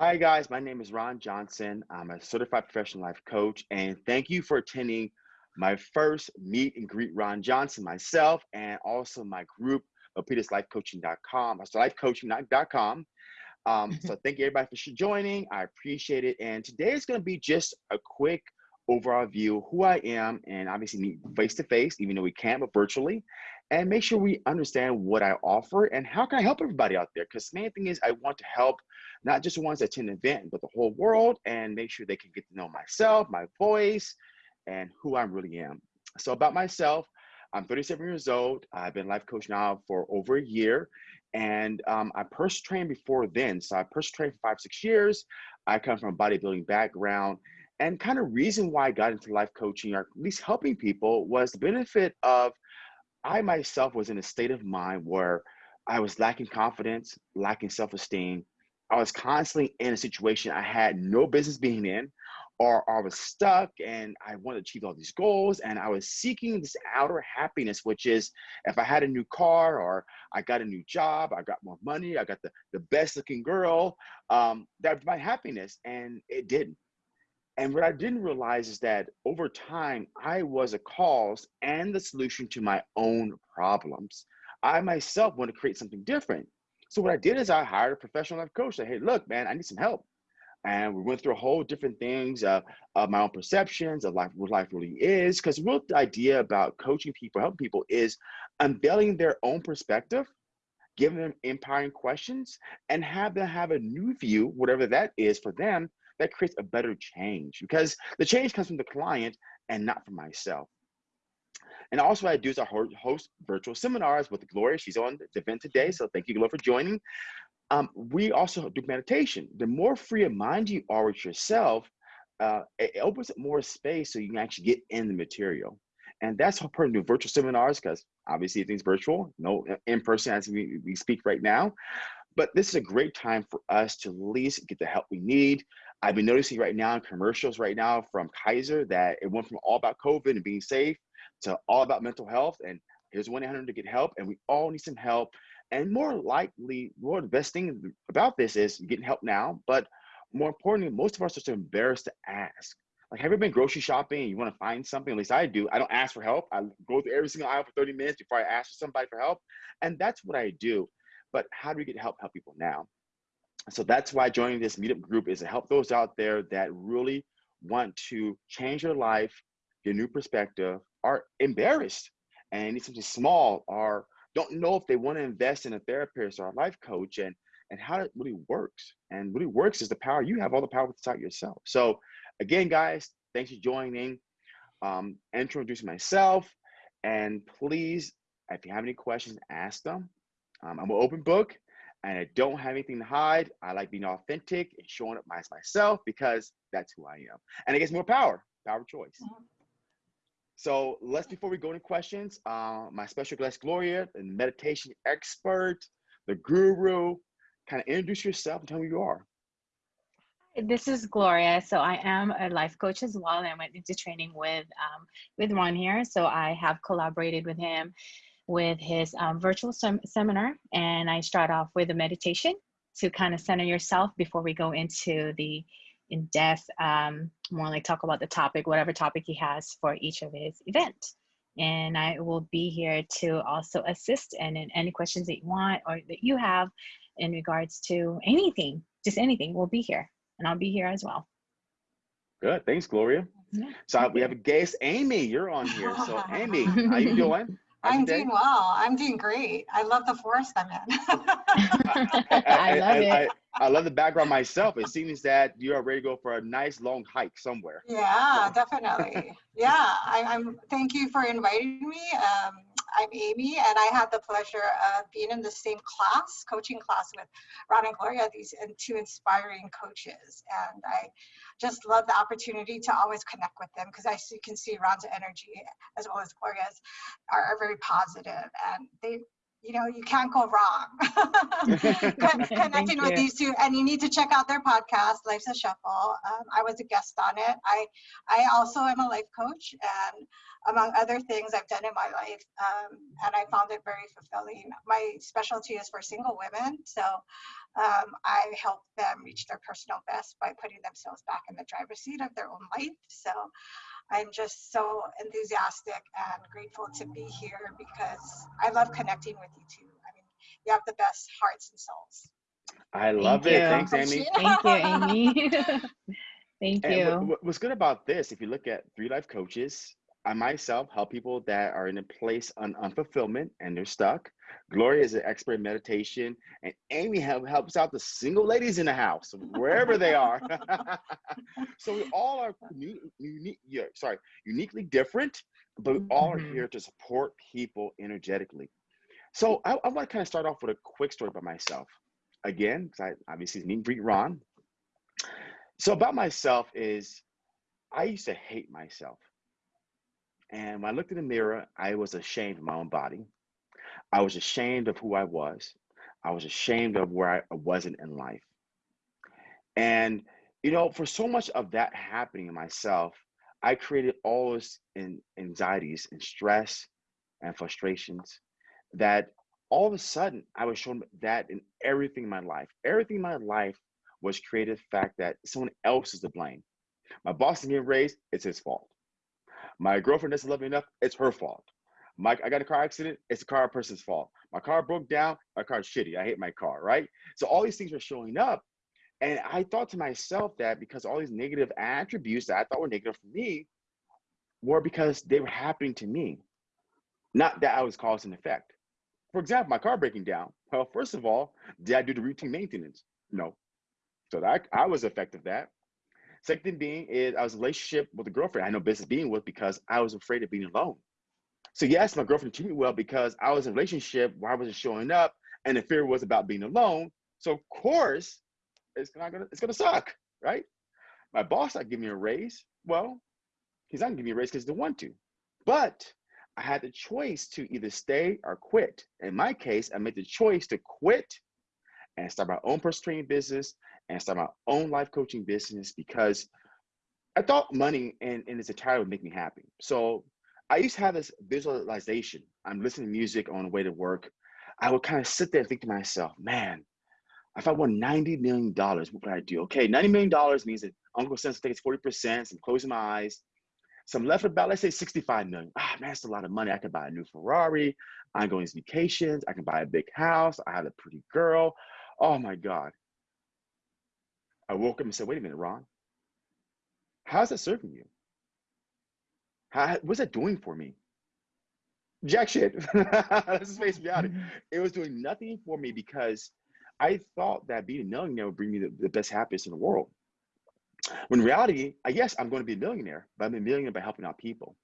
Hi, guys. My name is Ron Johnson. I'm a certified professional life coach, and thank you for attending my first meet and greet Ron Johnson, myself, and also my group, LapitasLifeCoaching.com. So lifecoaching.com. Um, so thank you everybody for joining. I appreciate it. And today is going to be just a quick overall view of who I am and obviously meet face to face, even though we can't, but virtually, and make sure we understand what I offer and how can I help everybody out there. Because the main thing is I want to help not just the ones that attend the event, but the whole world and make sure they can get to know myself, my voice, and who I really am. So about myself, I'm 37 years old. I've been life coach now for over a year. And um, I personal trained before then. So I personal trained for five, six years. I come from a bodybuilding background. And kind of reason why I got into life coaching, or at least helping people, was the benefit of I myself was in a state of mind where I was lacking confidence, lacking self-esteem. I was constantly in a situation I had no business being in or I was stuck and I wanted to achieve all these goals and I was seeking this outer happiness, which is if I had a new car or I got a new job, I got more money, I got the, the best looking girl, um, that would my happiness. And it didn't. And what I didn't realize is that over time, I was a cause and the solution to my own problems. I myself want to create something different. So what I did is I hired a professional life coach. Said, hey, look, man, I need some help and we went through a whole different things uh, of my own perceptions of life, what life really is. Because the real idea about coaching people, helping people, is unveiling their own perspective, giving them empowering questions, and have them have a new view, whatever that is for them, that creates a better change. Because the change comes from the client and not from myself. And also I do is I host virtual seminars with Gloria. She's on the event today. So thank you, Gloria, for joining. Um, we also do meditation. The more free of mind you are with yourself, uh, it opens up more space so you can actually get in the material. And that's how important do virtual seminars because obviously things virtual, no in person as we, we speak right now. But this is a great time for us to at least get the help we need. I've been noticing right now in commercials right now from Kaiser that it went from all about COVID and being safe to all about mental health. And here's 1 800 to get help. And we all need some help. And more likely, more the best thing about this is getting help now, but more importantly, most of us are so embarrassed to ask. Like, have you been grocery shopping and you want to find something? At least I do. I don't ask for help. I go through every single aisle for 30 minutes before I ask for somebody for help. And that's what I do. But how do we get help help people now? So that's why joining this meetup group is to help those out there that really want to change your life, get a new perspective, are embarrassed and need something small or don't know if they want to invest in a therapist or a life coach and and how it really works. And really works is the power. You have all the power inside yourself. So again, guys, thanks for joining. Um, introduce myself. And please, if you have any questions, ask them. Um, I'm an open book and I don't have anything to hide. I like being authentic and showing up as myself because that's who I am. And it gets more power, power of choice. Mm -hmm. So let's, before we go into questions, uh, my special guest, Gloria, the meditation expert, the guru, kind of introduce yourself and tell me who you are. This is Gloria. So I am a life coach as well. And I went into training with um, with Ron here. So I have collaborated with him with his um, virtual sem seminar, and I start off with a meditation to kind of center yourself before we go into the in depth, um, more like talk about the topic, whatever topic he has for each of his event. And I will be here to also assist and in any questions that you want or that you have in regards to anything, just anything, we'll be here. And I'll be here as well. Good. Thanks, Gloria. Yeah, so we have a guest, Amy. You're on here. So Amy, how you doing? I'm doing well. I'm doing great. I love the forest I'm in. I, I, love it. I, I, love the background myself. It seems that you are ready to go for a nice long hike somewhere. Yeah, definitely. Yeah, I, am Thank you for inviting me. Um, I'm Amy, and I had the pleasure of being in the same class, coaching class with Ron and Gloria, these two inspiring coaches. And I just love the opportunity to always connect with them because I can see Ron's energy as well as Gloria's are, are very positive and they you know, you can't go wrong connecting with these two. And you need to check out their podcast, Life's a Shuffle. Um, I was a guest on it. I, I also am a life coach, and among other things I've done in my life, um, and I found it very fulfilling. My specialty is for single women, so Um, I help them reach their personal best by putting themselves back in the driver's seat of their own life. So I'm just so enthusiastic and grateful to be here because I love connecting with you too. I mean, you have the best hearts and souls. I love Thank it. you. Thanks, Amy. Thank you, Amy. Thank you. what, what- what's good about this, if you look at three life coaches, I myself help people that are in a place on unfulfillment and they're stuck. Gloria is an expert in meditation, and Amy help, helps out the single ladies in the house, wherever they are. so we all are unique, yeah, sorry, uniquely different, but we all are here mm-hmm. to support people energetically. So I, I want to kind of start off with a quick story about myself. Again, because I obviously need greet Ron. So about myself is I used to hate myself. And when I looked in the mirror, I was ashamed of my own body. I was ashamed of who I was. I was ashamed of where I wasn't in life. And, you know, for so much of that happening in myself, I created all those anxieties and stress and frustrations that all of a sudden I was shown that in everything in my life. Everything in my life was created the fact that someone else is to blame. My boss is getting raised, it's his fault. My girlfriend doesn't love me enough, it's her fault. My, I got a car accident, it's the car person's fault. My car broke down, my car's shitty. I hate my car, right? So all these things were showing up. And I thought to myself that because all these negative attributes that I thought were negative for me were because they were happening to me, not that I was cause and effect. For example, my car breaking down. Well, first of all, did I do the routine maintenance? No. So that I was effective that. Second thing being is I was relationship with a girlfriend I had no business being with because I was afraid of being alone. So yes, my girlfriend treated me well because I was in a relationship I wasn't showing up and the fear was about being alone. So of course, it's not gonna it's gonna suck, right? My boss not give me a raise. Well, he's not gonna give me a raise because he didn't want to. But I had the choice to either stay or quit. In my case, I made the choice to quit and start my own personal training business and start my own life coaching business because I thought money in, in its entirety would make me happy. So I used to have this visualization. I'm listening to music on the way to work. I would kind of sit there and think to myself, man, if I won $90 million, what would I do? Okay, $90 million means that Uncle Sense takes 40%, so I'm closing my eyes. some left about, let's say 65 million. Ah, man, that's a lot of money. I could buy a new Ferrari. I'm going on vacations. I can buy a big house. I have a pretty girl. Oh my God. I woke up and said, wait a minute, Ron. How's that serving you? How, what's that doing for me? Jack shit. Let's face reality. It was doing nothing for me because I thought that being a millionaire would bring me the, the best happiness in the world. When in reality, I yes, I'm going to be a millionaire, but I'm a millionaire by helping out people.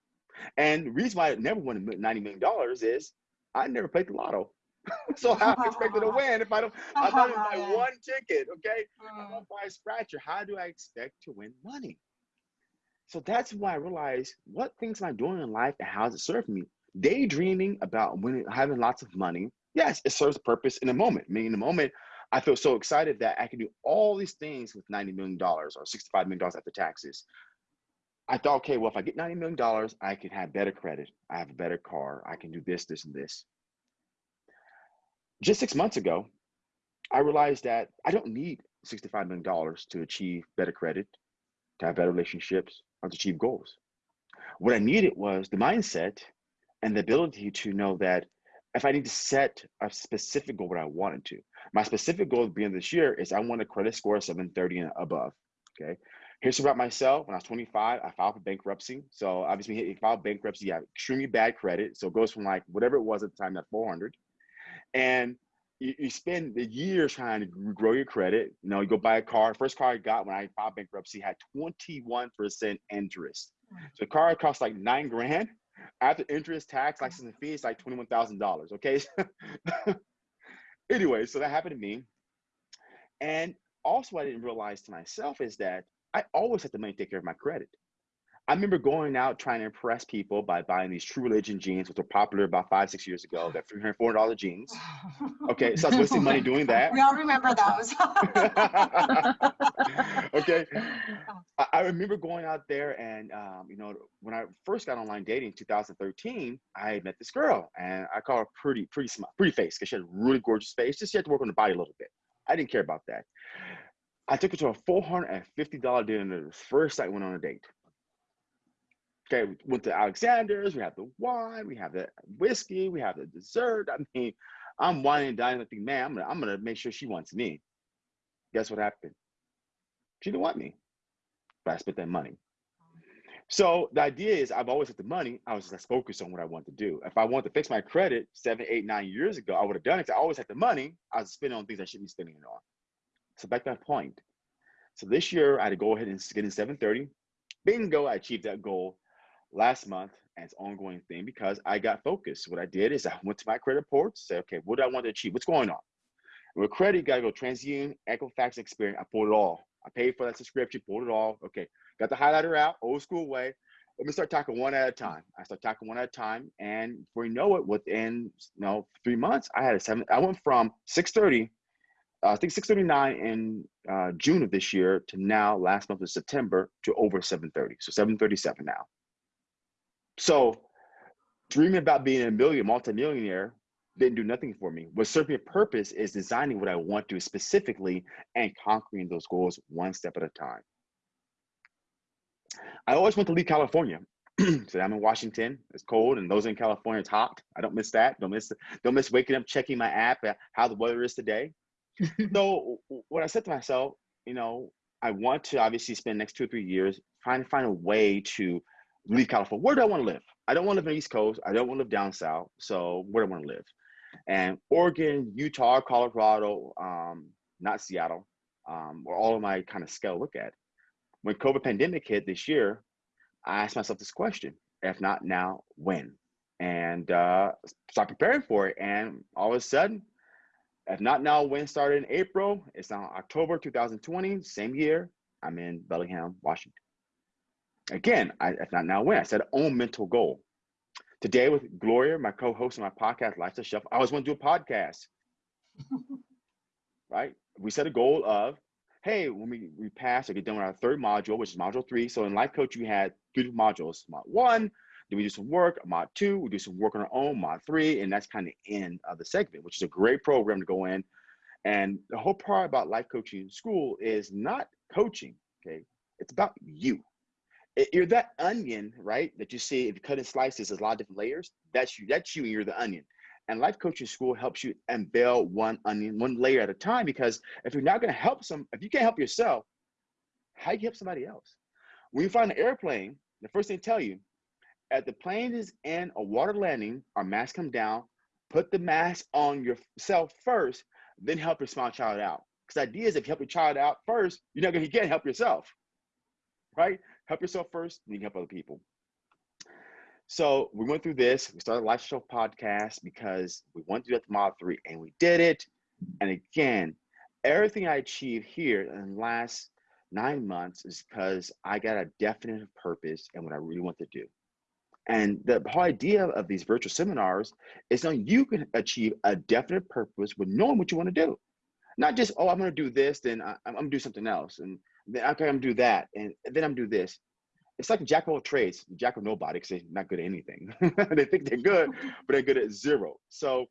And the reason why I never won $90 million is I never played the lotto. so how am I expected to win if I don't I don't buy one ticket, okay? I don't buy a scratcher. How do I expect to win money? So that's why I realized what things am I doing in life and how does it serve me? Daydreaming about winning, having lots of money, yes, it serves a purpose in a moment. I mean, in the moment, I feel so excited that I can do all these things with $90 million or $65 million after taxes. I thought, okay, well, if I get $90 million, I can have better credit. I have a better car. I can do this, this, and this. Just six months ago, I realized that I don't need $65 million to achieve better credit, to have better relationships, or to achieve goals. What I needed was the mindset and the ability to know that if I need to set a specific goal, what I wanted to. My specific goal at the beginning of this year is I want a credit score of 730 and above. Okay. Here's about myself. When I was 25, I filed for bankruptcy. So obviously, if you file bankruptcy, you have extremely bad credit. So it goes from like whatever it was at the time, that 400. And you, you spend the years trying to grow your credit. You know, you go buy a car. First car I got when I filed bankruptcy had 21% interest. Hmm. So the car cost like nine grand. After interest, tax, license, and fees, like $21,000. Okay. anyway, so that happened to me. And also, I didn't realize to myself is that I always had the money to take care of my credit. I remember going out trying to impress people by buying these True Religion jeans, which were popular about five, six years ago. That $300, $400 jeans. Okay, so I was wasting money doing that. We all remember those. okay, I, I remember going out there and, um, you know, when I first got online dating in 2013, I met this girl and I call her pretty, pretty smart, pretty face because she had a really gorgeous face. Just she had to work on the body a little bit. I didn't care about that. I took her to a $450 dinner the first night I went on a date. Okay, we went to Alexander's, we have the wine, we have the whiskey, we have the dessert. I mean, I'm wining and dining. I think, man, I'm gonna, I'm gonna make sure she wants me. Guess what happened? She didn't want me, but I spent that money. So the idea is I've always had the money. I was just focused on what I want to do. If I wanted to fix my credit seven, eight, nine years ago, I would have done it. I always had the money. I was spending on things I shouldn't be spending it on. So back to that point. So this year I had to go ahead and get in 730. Bingo, I achieved that goal last month and it's ongoing thing because I got focused. What I did is I went to my credit report, say, okay, what do I want to achieve? What's going on? with credit, you gotta go TransUnion, Equifax, Experian. I pulled it all. I paid for that subscription, pulled it all. Okay, got the highlighter out, old school way. Let me start talking one at a time. I start talking one at a time, and before you know it, within you know three months, I had a seven. I went from 630, uh, I think 639 in uh, June of this year to now last month of September to over 730. So 737 now. So dreaming about being a million, multimillionaire didn't do nothing for me. What served me a purpose is designing what I want to specifically and conquering those goals one step at a time. I always want to leave California. so I'm in Washington. It's cold, and those in California, it's hot. I don't miss that. Don't miss don't miss waking up, checking my app, how the weather is today. so what I said to myself, you know, I want to obviously spend next two or three years trying to find a way to leave California. Where do I want to live? I don't want to live in the East Coast. I don't want to live down south. So where do I want to live? And Oregon, Utah, Colorado, um, not Seattle, um, were all of my kind of scale look at. When COVID pandemic hit this year, I asked myself this question: If not now, when? And uh, start preparing for it. And all of a sudden, if not now, when started in April, it's now October 2020, same year. I'm in Bellingham, Washington. Again, I, if not now, when? I set own mental goal. Today with Gloria, my co-host on my podcast, Lifestyle Chef, I always want to do a podcast. right? We set a goal of, hey, when we, we pass or get done with our third module, which is module three. So in Life Coach, you had three modules. Mod one, then we do some work. Mod two, we do some work on our own. Mod three, and that's kind of end of the segment, which is a great program to go in. And the whole part about life coaching in school is not coaching, okay? It's about you you're that onion, right? That you see if you cut in slices, there's a lot of different layers. That's you. That's you, and you're the onion. And life coaching school helps you unveil one onion, one layer at a time. Because if you're not going to help some, if you can't help yourself, how do you help somebody else? When you find an airplane, the first thing they tell you, at the plane is in a water landing, our mask come down, put the mask on yourself first, then help your small child out. Because the idea is if you help your child out first, you're not going to get help yourself, right? Help yourself first, then you can help other people. So we went through this. We started a lifestyle podcast because we wanted to do that to Mod 3 and we did it. And again, everything I achieved here in the last nine months is because I got a definite purpose and what I really want to do. And the whole idea of these virtual seminars is that you can achieve a definite purpose with knowing what you want to do. Not just, oh, I'm going to do this, then I, am going to do something else. And then okay, I'm do that, and then I'm do this. It's like jack of all trades, jack of nobody, because they're not good at anything. they think they're good, but they're good at zero. So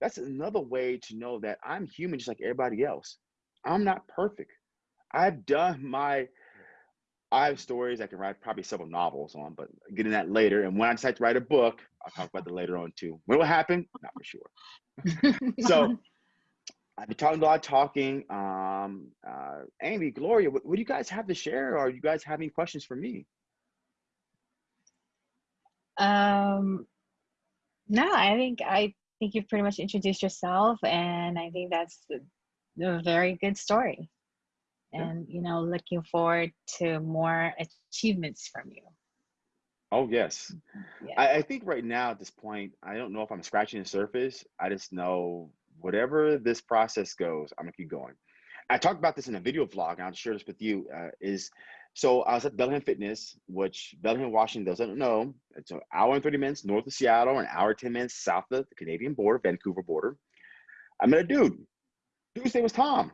that's another way to know that I'm human just like everybody else. I'm not perfect. I've done my I have stories I can write probably several novels on, but getting that later. And when I decide to write a book, I'll talk about that later on too. When it will happen? Not for sure. so I've been talking a lot, talking. Um, uh, Amy, Gloria, what, what, do you guys have to share? Or you guys have any questions for me? Um, no, I think I think you've pretty much introduced yourself, and I think that's a very good story. And yeah. you know, looking forward to more achievements from you. Oh yes, yeah. I, I think right now at this point, I don't know if I'm scratching the surface. I just know whatever this process goes, I'm gonna keep going. I talked about this in a video vlog, and I'll share this with you. Uh, is so I was at Bellingham Fitness, which Bellingham, Washington doesn't know. It's an hour and 30 minutes north of Seattle, an hour 10 minutes south of the Canadian border, Vancouver border. I met a dude. Dude's name was Tom.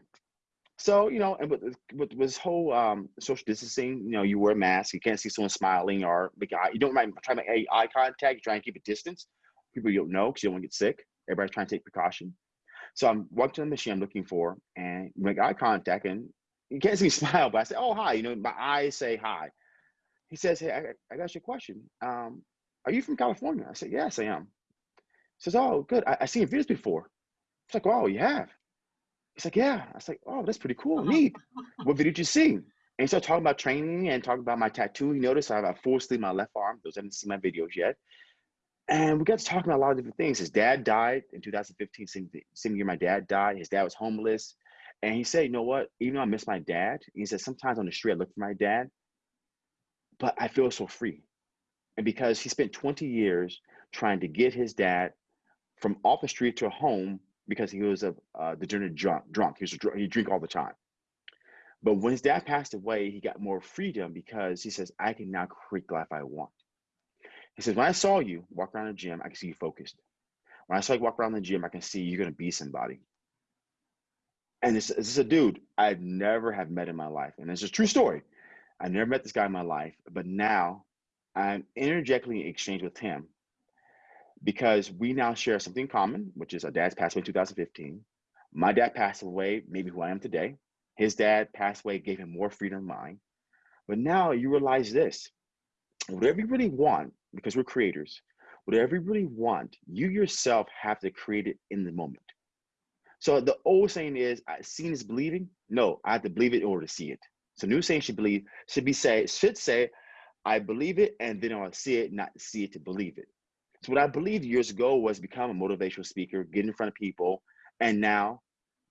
So, you know, and with, with, this whole um, social distancing, you know, you wear a mask, you can't see someone smiling or you don't try to make eye contact, you try and keep a distance. People you don't know because you don't want to get sick. Everybody's trying to take precaution. So I'm walking to the machine I'm looking for, and make eye contact, and you can't see me smile, but I say, "Oh, hi." You know, my eyes say hi. He says, "Hey, I, I got you a question. Um, are you from California?" I said, "Yes, I am." He says, "Oh, good. I, I seen your videos before." It's like, wow, you have?" He's like, "Yeah." I was like, "Oh, that's pretty cool. Neat. What video did you see?" And he started talking about training and talking about my tattoo. He noticed I have a full sleeve my left arm. Those haven't seen my videos yet. And we got to talking about a lot of different things. His dad died in 2015, same, same year my dad died. His dad was homeless. And he said, you know what? Even though I miss my dad, he said, sometimes on the street I look for my dad, but I feel so free. And because he spent 20 years trying to get his dad from off the street to a home because he was a uh, degenerate drunk. Drunk. He was a, he drink all the time. But when his dad passed away, he got more freedom because he says, I can now create the life I want. He says, when I saw you walk around the gym, I can see you focused. When I saw you walk around the gym, I can see you're going to be somebody. And this, this is a dude I'd never have met in my life. And it's a true story. I never met this guy in my life, but now I'm energetically exchanged with him because we now share something common, which is our dad's passed away in 2015. My dad passed away, maybe who I am today. His dad passed away, gave him more freedom than mine. But now you realize this whatever you really want, because we're creators, whatever you really want, you yourself have to create it in the moment. So the old saying is, "Seeing is believing." No, I have to believe it in order to see it. So new saying should believe should be say should say, "I believe it," and then I'll see it, not see it to believe it. So what I believed years ago was become a motivational speaker, get in front of people, and now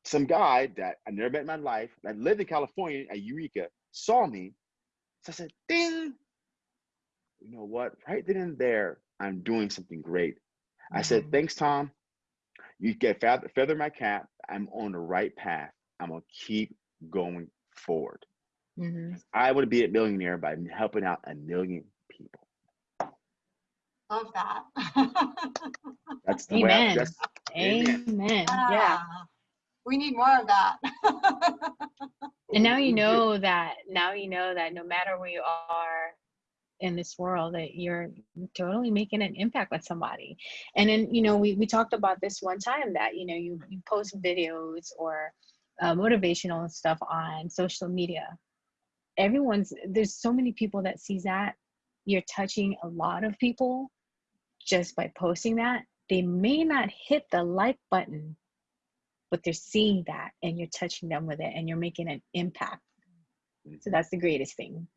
some guy that I never met in my life, that lived in California at Eureka, saw me. So I said, "Ding." You know what? Right then and there, I'm doing something great. Mm-hmm. I said, mm-hmm. thanks, Tom. You get feather, feather my cap. I'm on the right path. I'm gonna keep going forward. Mm-hmm. I want to be a millionaire by helping out a million people. Love that. that's the amen. way. I, that's, amen. amen. Yeah. We need more of that. and now you know that. Now you know that no matter where you are, in this world that you're totally making an impact with somebody. And then you know we, we talked about this one time that you know you, you post videos or uh, motivational stuff on social media. Everyone's there's so many people that sees that. You're touching a lot of people just by posting that. They may not hit the like button but they're seeing that and you're touching them with it and you're making an impact. So that's the greatest thing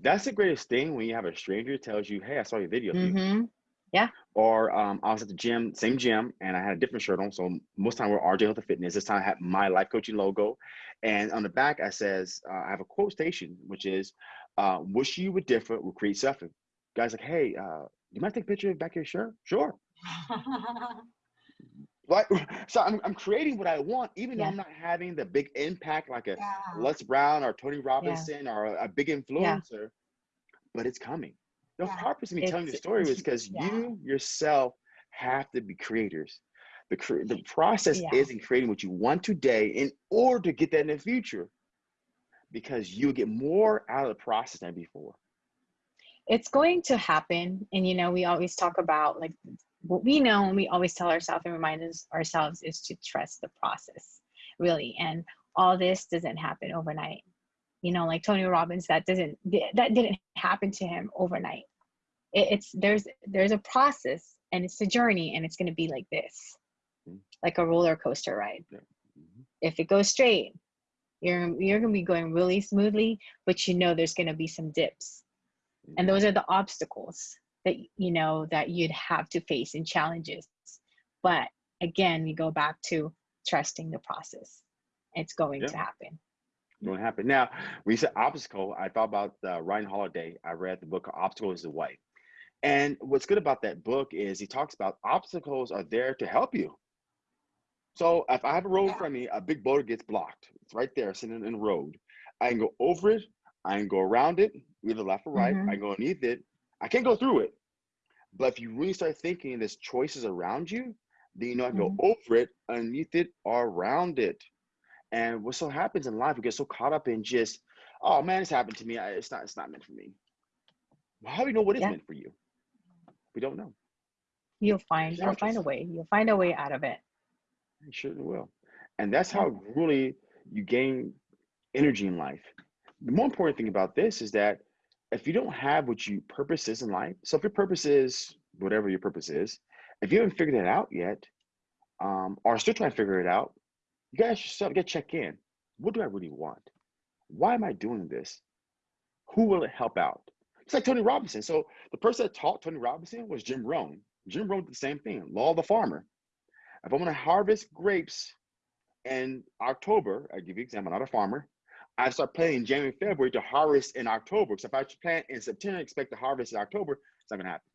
that's the greatest thing when you have a stranger tells you, "Hey, I saw your video." Mm-hmm. Yeah. Or um, I was at the gym, same gym, and I had a different shirt on. So most time we're RJ Health and Fitness. This time I had my life coaching logo, and on the back I says uh, I have a quotation, which is, uh, "Wish you were different would create suffering." Guys like, "Hey, uh, you might take a picture of back of your shirt?" Sure. So I'm, I'm creating what I want, even yeah. though I'm not having the big impact like a yeah. Les Brown or Tony Robinson yeah. or a, big influencer, but it's coming. The purpose of me it's, telling the story was because you yourself have to be creators. The, the process is in creating what you want today in order to get that in the future because you get more out of the process than before it's going to happen and you know we always talk about like what we know and we always tell ourselves and remind us, ourselves is to trust the process really. And all this doesn't happen overnight. You know like tony robbins that doesn't that didn't happen to him overnight. It, it's there's there's a process and it's a journey and it's going to be like this mm-hmm. like a roller coaster ride. Mm-hmm. if it goes straight you're you're going to be going really smoothly but you know there's going to be some dips. And mm-hmm. those are the obstacles that you know that you'd have to face in challenges. But again you go back to trusting the process. It's going yeah. to happen. Going to happen. Now we said obstacle i thought about uh, ryan holiday. I read the book obstacle is the way. And what's good about that book is he talks about obstacles are there to help you. So if i have a road in front of me a big boulder gets blocked. It's right there sitting in the road. I can go over it. I can go around it either left or right. Mm-hmm. i can go underneath it I can't go through it. But if you really start thinking there's choices around you, then you know I can mm-hmm. go over it, underneath it, or around it. And what so happens in life, we get so caught up in just, oh man, it's happened to me. It's not, it's not meant for me. Well, how do you know what is yeah. meant for you? We don't know. You'll find, you'll find a way. You'll find a way out of it. You certainly will. And that's how really you gain energy in life. The more important thing about this is that if you don't have what your purpose is in life, so if your purpose is whatever your purpose is, if you haven't figured it out yet, um, or still trying to figure it out, you guys yourself get check in. What do I really want? Why am I doing this? Who will it help out? It's like Tony Robinson. So the person that taught Tony Robinson was Jim Rohn. Jim Rohn did the same thing, law of the farmer. If I'm gonna harvest grapes in October, I give you an example, I'm not a farmer, I start planting in January, February to harvest in October. So if I plant in September, expect to harvest in October, it's not gonna happen.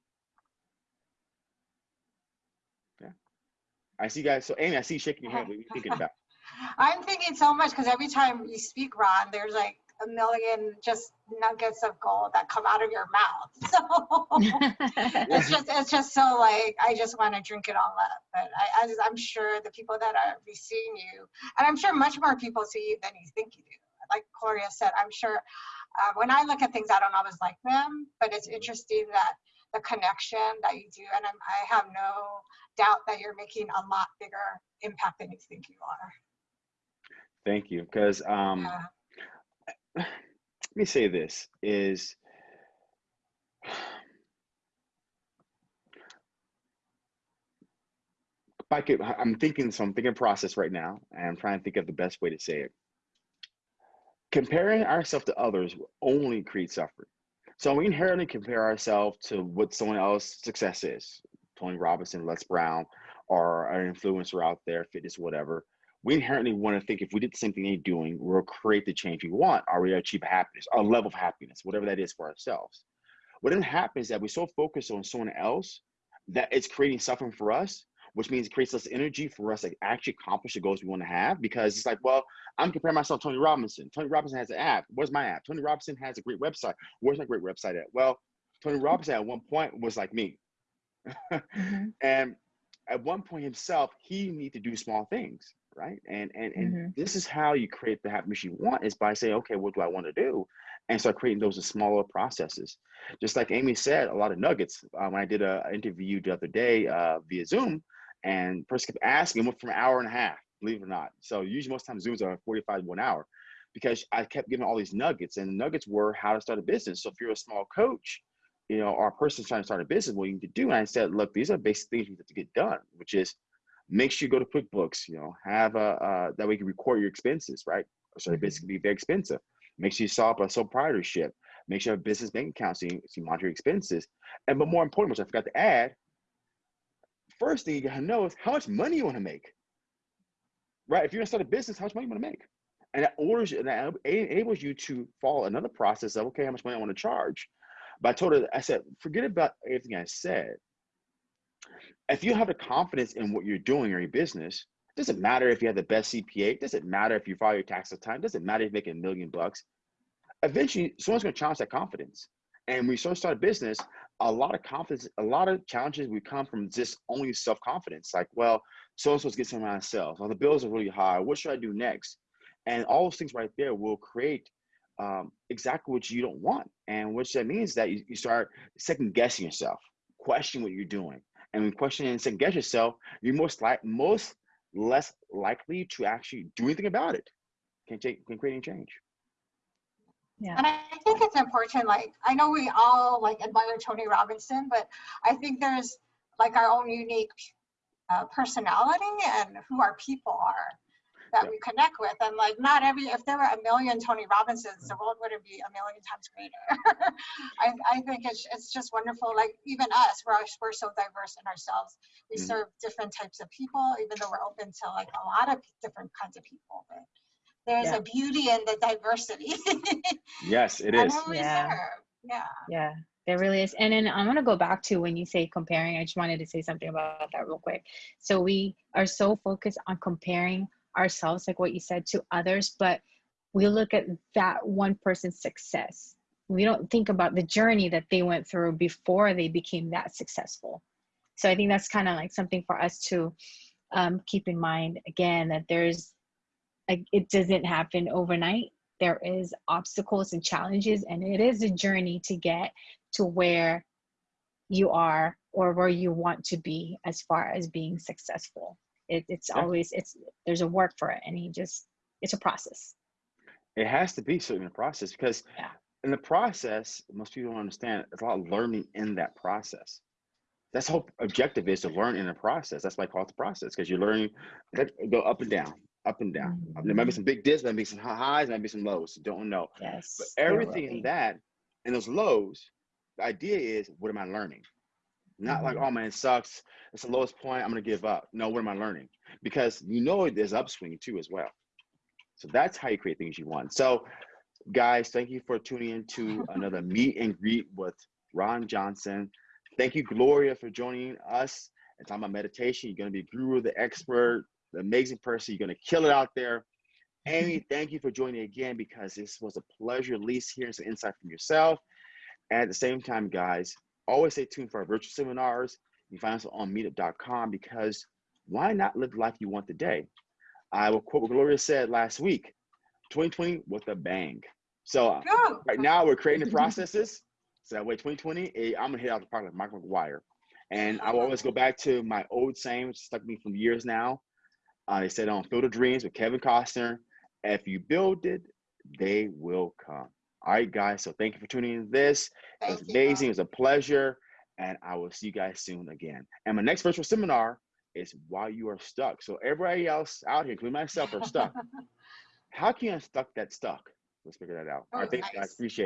Yeah. I see you guys. So Amy, I see you shaking your head. What are you thinking about? I'm thinking so much because every time you speak, Ron, there's like a million just nuggets of gold that come out of your mouth. So it's just it's just so like I just want to drink it all up. But I, I just, I'm sure the people that are seeing you, and I'm sure much more people see you than you think you do like Gloria said, I'm sure uh, when I look at things, I don't always like them, but it's interesting that the connection that you do, and I'm, I have no doubt that you're making a lot bigger impact than you think you are. Thank you, because um, yeah. let me say this is. I could, I'm thinking, so I'm thinking process right now, and I'm trying to think of the best way to say it comparing ourselves to others will only create suffering. So we inherently compare ourselves to what someone else's success is. Tony Robinson, Les Brown, or an influencer out there, fitness, whatever. We inherently want to think if we did the same thing they're doing, we'll create the change we want, or we achieve happiness, our level of happiness, whatever that is for ourselves. What then happens is that we're so focused on someone else that it's creating suffering for us which means it creates less energy for us to actually accomplish the goals we want to have because it's like, well, I'm comparing myself to Tony Robinson. Tony Robinson has an app. Where's my app? Tony Robinson has a great website. Where's my great website at? Well, Tony Robinson at one point was like me. mm-hmm. And at one point himself, he need to do small things, right? And and and mm-hmm. this is how you create the happiness you want is by saying, okay, what do I want to do? And start creating those smaller processes. Just like Amy said, a lot of nuggets. Uh, when I did an interview the other day uh, via Zoom, and person kept asking, went from an hour and a half, believe it or not. So usually most times Zooms are 45 one hour because I kept giving all these nuggets and the nuggets were how to start a business. So if you're a small coach, you know, or a person trying to start a business, what you need to do. And I said, look, these are basic things you have to get done, which is make sure you go to QuickBooks, you know, have a, uh, that way you can record your expenses, right? So they mm-hmm. basically be very expensive. Make sure you set up a sole proprietorship. Make sure you have a business bank account so you, so you monitor your expenses. And but more important, which I forgot to add, first thing you gotta know is how much money you want to make. Right? If you're gonna start a business, how much money you want to make? And that orders and that enables you to follow another process of okay, how much money I want to charge. But I told her, I said, forget about everything I said. If you have the confidence in what you're doing or your business, doesn't matter if you have the best CPA, doesn't matter if you file your tax time, doesn't matter if you're making a million bucks. Eventually, someone's gonna challenge that confidence. And when you start a business, a lot of confidence, a lot of challenges we come from just only self confidence. Like, well, so and so's get something myself. Well, the bills are really high. What should I do next? And all those things right there will create um, exactly what you don't want. And which that means that you, you start second guessing yourself, question what you're doing. And when questioning and second guess yourself, you're most like most less likely to actually do anything about it. Can't take can create any change. Yeah. And I think it's important, like, I know we all like admire Tony Robinson, but I think there's like our own unique uh, personality and who our people are that yeah. we connect with. And like, not every, if there were a million Tony Robinsons, the world wouldn't be a million times greater. I, I think it's, it's just wonderful. Like, even us, we're, we're so diverse in ourselves. We mm-hmm. serve different types of people, even though we're open to like a lot of different kinds of people. But there's yeah. a beauty in the diversity. yes, it is. Yeah. Yeah. Yeah. There really is. And then I'm going to go back to when you say comparing. I just wanted to say something about that real quick. So we are so focused on comparing ourselves, like what you said, to others, but we look at that one person's success. We don't think about the journey that they went through before they became that successful. So I think that's kind of like something for us to um, keep in mind again that there's like it doesn't happen overnight there is obstacles and challenges and it is a journey to get to where you are or where you want to be as far as being successful it, it's Yeah. always it's there's a work for it and he just it's a process It has to be certainly a process because Yeah. in the process, most people don't understand there's a lot of learning in that process. That's the whole objective is to learn in the process. That's why I call it the process because you're learning that go up and down, up and down. There might be some big dips, there might be some highs, there might be some lows. Don't know. yes But everything in that, in those lows, the idea is what am I learning? Not like, Mhm. oh man, it sucks. It's the lowest point. I'm gonna give up. No, what am I learning? Because you know there's upswing too as well. So that's how you create things you want. So, guys, thank you for tuning in to another meet and greet with Ron Johnson. Thank you, Gloria, for joining us and talking about meditation. You're gonna be guru, the expert, amazing person. You're gonna kill it out there. Amy, thank you for joining again because this was a pleasure, at least hearing some insight from yourself. And at the same time, guys, always stay tuned for our virtual seminars. You can find us on meetup.com because why not live the life you want today? I will quote what Gloria said last week 2020 with a bang. So uh, right now we're creating the processes. So that way 2020, eh, I'm gonna hit out the park like Michael McGwire. And I will always go back to my old saying, which stuck me from years now. Uh, they said on Field of Dreams with Kevin Costner, if you build it, they will come. All right, guys. So thank you for tuning in to this. It was you. amazing. It was a pleasure. And I will see you guys soon again. And my next virtual seminar is why you are stuck. So everybody else out here, including myself, are stuck. How can you unstuck that stuck? Let's figure that out. All right, Oh, thanks, guys. Appreciate it.